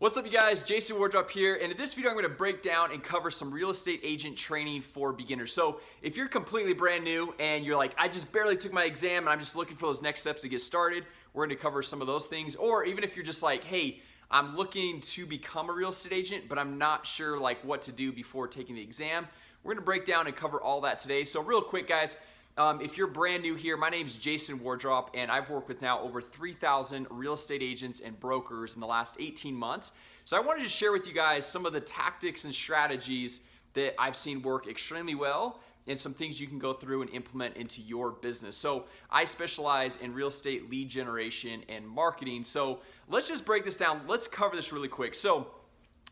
What's up you guys, Jason Wardrop here and in this video I'm going to break down and cover some real estate agent training for beginners. So if you're completely brand new and you're like I just barely took my exam and I'm just looking for those next steps to get started We're going to cover some of those things. Or even if you're just like hey I'm looking to become a real estate agent but I'm not sure like what to do before taking the exam We're going to break down and cover all that today. So real quick guys um, if you're brand new here, my name is Jason Wardrop and I've worked with now over 3,000 real estate agents and brokers in the last 18 months. So I wanted to share with you guys some of the tactics and strategies that I've seen work extremely well and some things you can go through and implement into your business. So I specialize in real estate lead generation and marketing. So let's just break this down. Let's cover this really quick. So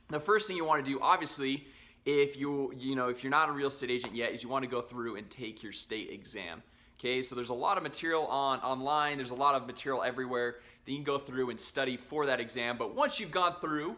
the first thing you want to do, obviously, if you you know if you're not a real estate agent yet is you want to go through and take your state exam okay? So there's a lot of material on online there's a lot of material everywhere that you can go through and study for that exam but once you've gone through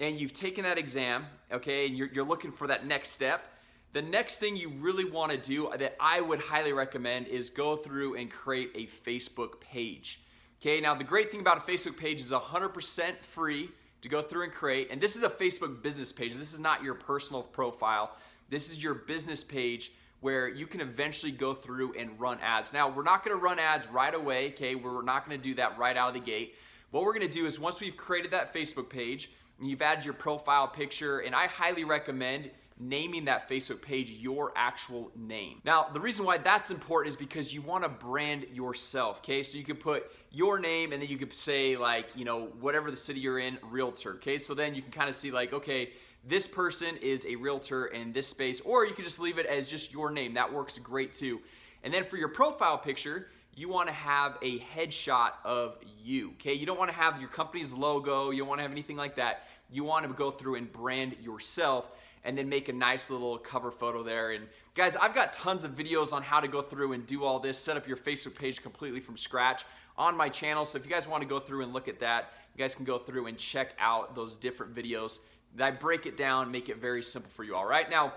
and you've taken that exam okay and you're, you're looking for that next step the next thing you really want to do that I would highly recommend is go through and create a Facebook page okay? Now the great thing about a Facebook page is 100% free to go through and create. And this is a Facebook business page. This is not your personal profile. This is your business page where you can eventually go through and run ads. Now we're not gonna run ads right away okay? We're not gonna do that right out of the gate. What we're gonna do is once we've created that Facebook page and you've added your profile picture and I highly recommend naming that Facebook page your actual name. Now the reason why that's important is because you want to brand yourself okay? So you could put your name and then you could say like you know whatever the city you're in realtor okay? So then you can kind of see like okay this person is a realtor in this space or you could just leave it as just your name. That works great too. And then for your profile picture you want to have a headshot of you okay? You don't want to have your company's logo you don't want to have anything like that. You want to go through and brand yourself and then make a nice little cover photo there. And guys I've got tons of videos on how to go through and do all this set up your Facebook page completely from scratch on my channel. So if you guys want to go through and look at that you guys can go through and check out those different videos. That I break it down make it very simple for you all right? Now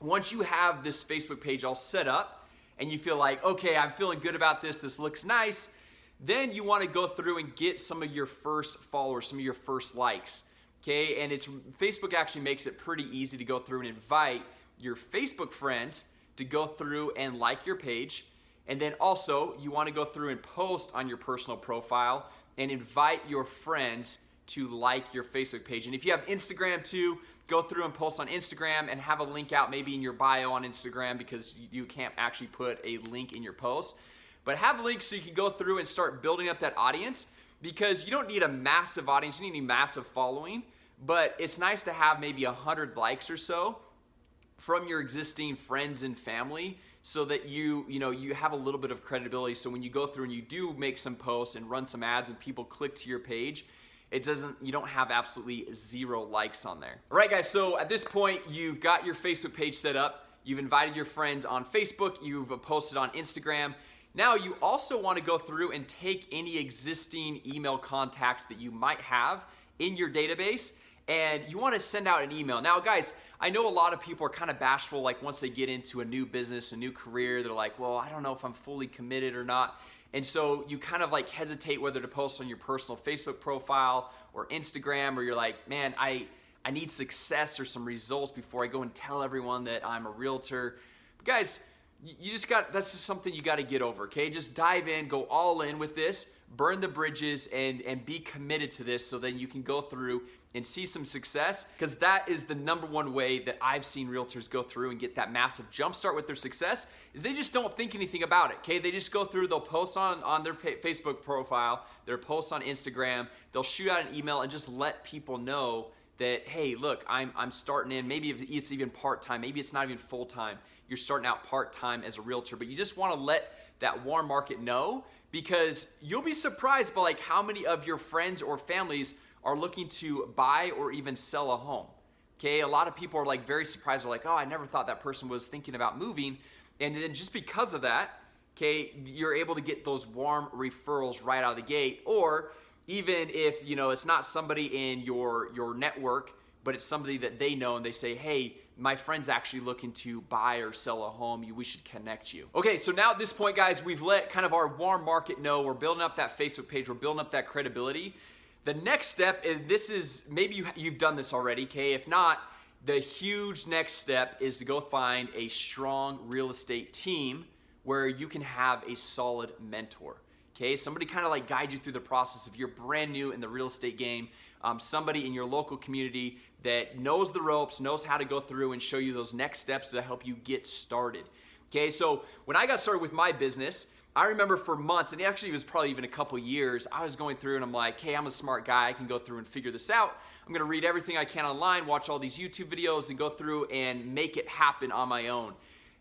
once you have this Facebook page all set up and you feel like okay I'm feeling good about this. This looks nice then you want to go through and get some of your first followers some of your first likes okay? And it's Facebook actually makes it pretty easy to go through and invite your Facebook friends to go through and like your page. And then also you want to go through and post on your personal profile and invite your friends to like your Facebook page. And if you have Instagram too go through and post on Instagram and have a link out maybe in your bio on Instagram because you can't actually put a link in your post. But have links so you can go through and start building up that audience because you don't need a massive audience. You need a massive following but it's nice to have maybe a hundred likes or so from your existing friends and family so that you you know you have a little bit of credibility. So when you go through and you do make some posts and run some ads and people click to your page it doesn't you don't have absolutely zero likes on there. All right guys so at this point you've got your Facebook page set up. You've invited your friends on Facebook. You've posted on Instagram. Now you also want to go through and take any existing email contacts that you might have in your database and you want to send out an email. Now guys I know a lot of people are kind of bashful like once they get into a new business a new career they're like well I don't know if I'm fully committed or not. And so you kind of like hesitate whether to post on your personal Facebook profile or Instagram or you're like man I I need success or some results before I go and tell everyone that I'm a realtor. But guys you just got that's just something you got to get over okay? Just dive in go all in with this burn the bridges and and be committed to this so then you can go through and see some success because that is the number one way that I've seen realtors go through and get that massive jump start with their success is they just don't think anything about it okay? They just go through they'll post on on their Facebook profile their post on Instagram they'll shoot out an email and just let people know that hey look I'm, I'm starting in maybe it's even part-time maybe it's not even full-time you're starting out part-time as a realtor but you just want to let that warm market know because you'll be surprised by like how many of your friends or families are looking to buy or even sell a home. Okay a lot of people are like very surprised. They're like oh I never thought that person was thinking about moving. And then just because of that okay you're able to get those warm referrals right out of the gate. Or even if you know it's not somebody in your your network but it's somebody that they know and they say hey my friend's actually looking to buy or sell a home you we should connect you okay so now at this point guys we've let kind of our warm market know we're building up that Facebook page we're building up that credibility The next step, and this is maybe you, you've done this already, okay? If not, the huge next step is to go find a strong real estate team where you can have a solid mentor. Okay, somebody kind of like guide you through the process if you're brand new in the real estate game. Um, somebody in your local community that knows the ropes, knows how to go through and show you those next steps to help you get started. Okay, so when I got started with my business, I remember for months, and actually it was probably even a couple years, I was going through and I'm like, hey, I'm a smart guy. I can go through and figure this out. I'm gonna read everything I can online, watch all these YouTube videos, and go through and make it happen on my own.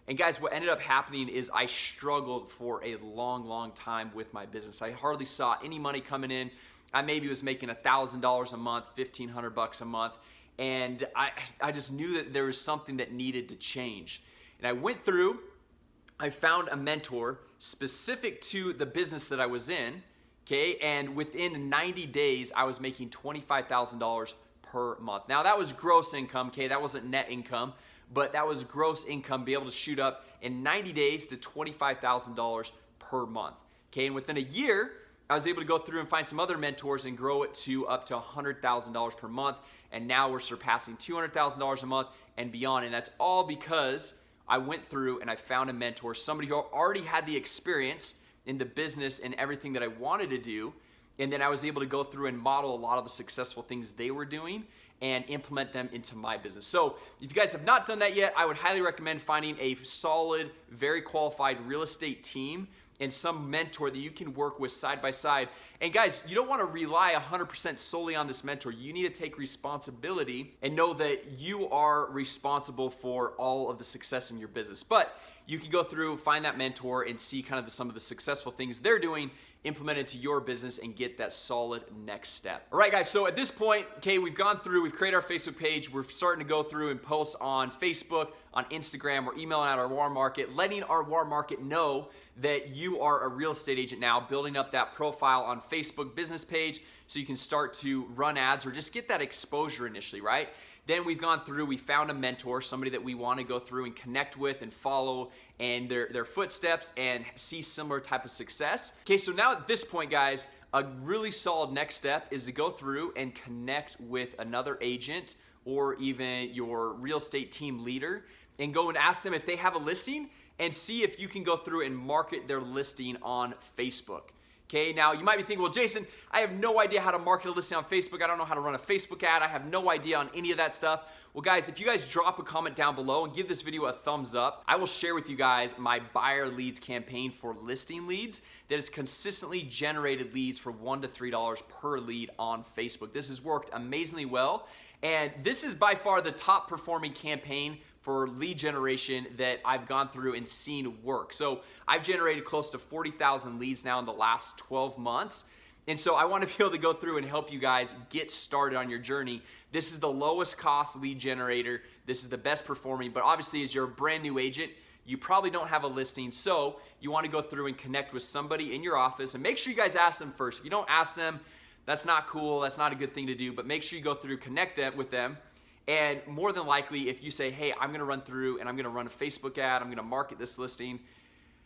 And guys, what ended up happening is I struggled for a long, long time with my business. I hardly saw any money coming in. I maybe was making $1,000 a month, 1500 bucks a month. And I, I just knew that there was something that needed to change. And I went through, I found a mentor specific to the business that I was in, okay? And within 90 days, I was making $25,000 per month. Now that was gross income, okay? That wasn't net income, but that was gross income, be able to shoot up in 90 days to $25,000 per month, okay? And within a year, I was able to go through and find some other mentors and grow it to up to $100,000 per month. And now we're surpassing $200,000 a month and beyond. And that's all because I went through and I found a mentor, somebody who already had the experience in the business and everything that I wanted to do. And then I was able to go through and model a lot of the successful things they were doing and implement them into my business. So, if you guys have not done that yet, I would highly recommend finding a solid, very qualified real estate team and some mentor that you can work with side by side. And guys, you don't want to rely 100% solely on this mentor. You need to take responsibility and know that you are responsible for all of the success in your business. But you can go through, find that mentor, and see kind of the, some of the successful things they're doing implement into your business and get that solid next step. All right, guys, so at this point, okay, we've gone through, we've created our Facebook page, we're starting to go through and post on Facebook, on Instagram, we're emailing out our warm market, letting our warm market know that you are a real estate agent now, building up that profile on Facebook business page so you can start to run ads or just get that exposure initially, right? Then we've gone through, we found a mentor, somebody that we want to go through and connect with and follow and their, their footsteps and see similar type of success. Okay, so now at this point, guys, a really solid next step is to go through and connect with another agent or even your real estate team leader and go and ask them if they have a listing and see if you can go through and market their listing on Facebook. Okay, now you might be thinking, well, Jason, I have no idea how to market a listing on Facebook. I don't know how to run a Facebook ad. I have no idea on any of that stuff. Well, guys, if you guys drop a comment down below and give this video a thumbs up, I will share with you guys my buyer leads campaign for listing leads that has consistently generated leads for one to three dollars per lead on Facebook. This has worked amazingly well, and this is by far the top performing campaign for lead generation that I've gone through and seen work. So I've generated close to 40,000 leads now in the last 12 months. And so I want to be able to go through and help you guys get started on your journey. This is the lowest cost lead generator. This is the best performing, but obviously as you're a brand new agent, you probably don't have a listing. So you want to go through and connect with somebody in your office and make sure you guys ask them first. If you don't ask them, that's not cool. That's not a good thing to do, but make sure you go through, connect them with them and more than likely, if you say, hey, I'm gonna run through and I'm gonna run a Facebook ad, I'm gonna market this listing,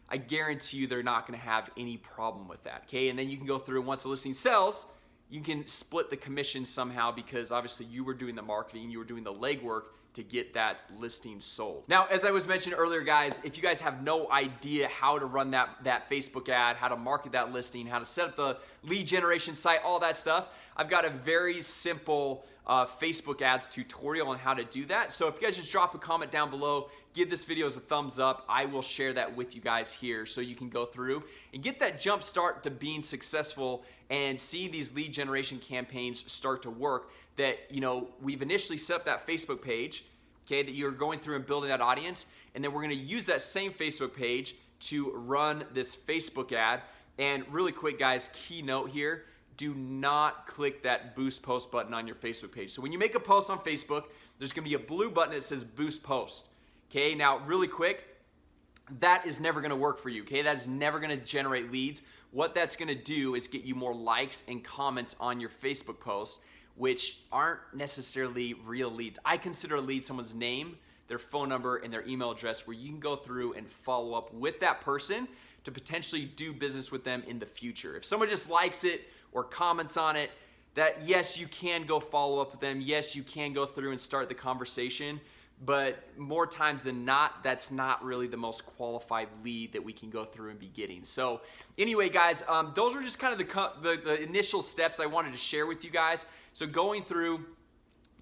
I guarantee you they're not gonna have any problem with that, okay? And then you can go through, and once the listing sells, you can split the commission somehow because obviously you were doing the marketing, you were doing the legwork to get that listing sold. Now, as I was mentioning earlier, guys, if you guys have no idea how to run that, that Facebook ad, how to market that listing, how to set up the lead generation site, all that stuff, I've got a very simple uh, Facebook ads tutorial on how to do that. So if you guys just drop a comment down below, give this video as a thumbs up, I will share that with you guys here so you can go through and get that jump start to being successful and see these lead generation campaigns start to work that, you know, we've initially set up that Facebook page, okay, that you're going through and building that audience, and then we're gonna use that same Facebook page to run this Facebook ad. And really quick, guys, key note here, do not click that boost post button on your Facebook page. So when you make a post on Facebook, there's gonna be a blue button that says boost post. Okay, now really quick, that is never gonna work for you. Okay, that is never gonna generate leads. What that's gonna do is get you more likes and comments on your Facebook post, which aren't necessarily real leads. I consider a lead someone's name, their phone number, and their email address where you can go through and follow up with that person to potentially do business with them in the future. If someone just likes it or comments on it, that yes, you can go follow up with them. Yes, you can go through and start the conversation but more times than not that's not really the most qualified lead that we can go through and be getting. So anyway guys um, those are just kind of the, the, the initial steps I wanted to share with you guys. So going through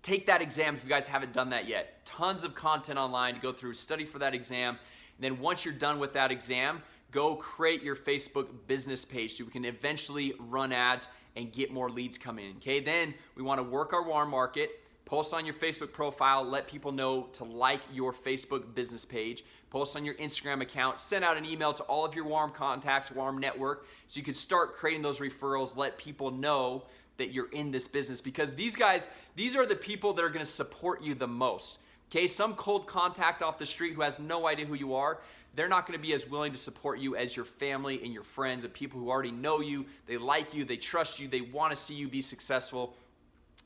take that exam if you guys haven't done that yet. Tons of content online to go through study for that exam. And then once you're done with that exam go create your Facebook business page so we can eventually run ads and get more leads coming in okay? Then we want to work our warm market post on your Facebook profile, let people know to like your Facebook business page, post on your Instagram account, send out an email to all of your warm contacts, warm network, so you can start creating those referrals, let people know that you're in this business because these guys, these are the people that are gonna support you the most. Okay, some cold contact off the street who has no idea who you are, they're not going to be as willing to support you as your family and your friends and people who already know you, they like you, they trust you, they want to see you be successful.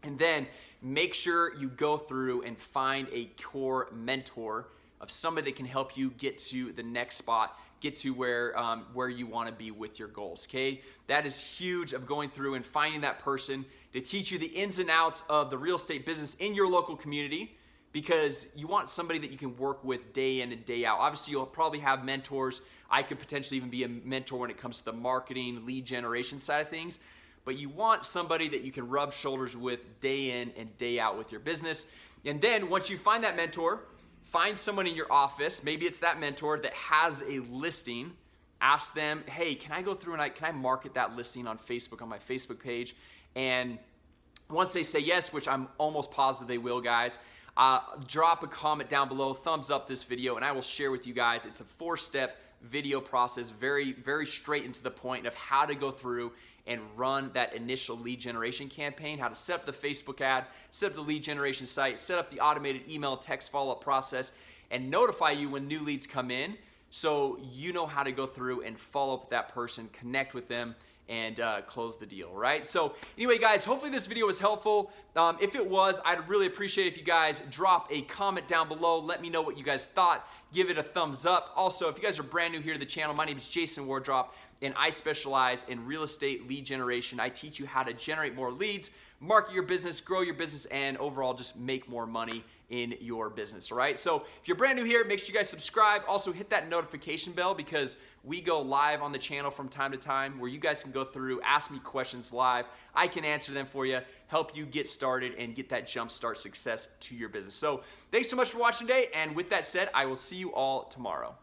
And then make sure you go through and find a core mentor of somebody that can help you get to the next spot get to where um, where you want to be with your goals okay? That is huge of going through and finding that person to teach you the ins and outs of the real estate business in your local community because you want somebody that you can work with day in and day out. Obviously you'll probably have mentors. I could potentially even be a mentor when it comes to the marketing lead generation side of things but you want somebody that you can rub shoulders with day in and day out with your business. And then once you find that mentor, find someone in your office, maybe it's that mentor that has a listing, ask them, hey, can I go through and I, can I market that listing on Facebook, on my Facebook page? And once they say yes, which I'm almost positive they will, guys, uh, drop a comment down below, thumbs up this video, and I will share with you guys. It's a four-step video process, very, very straight into the point of how to go through and run that initial lead generation campaign, how to set up the Facebook ad, set up the lead generation site, set up the automated email text follow-up process, and notify you when new leads come in so you know how to go through and follow up with that person, connect with them, and uh, close the deal, right? So anyway, guys, hopefully this video was helpful. Um, if it was, I'd really appreciate if you guys drop a comment down below. Let me know what you guys thought. Give it a thumbs up. Also, if you guys are brand new here to the channel, my name is Jason Wardrop and I specialize in real estate lead generation. I teach you how to generate more leads, market your business, grow your business, and overall just make more money in your business, all right? So if you're brand new here, make sure you guys subscribe. Also hit that notification bell because we go live on the channel from time to time where you guys can go through, ask me questions live. I can answer them for you, help you get started and get that jump start success to your business. So thanks so much for watching today. And with that said, I will see you all tomorrow.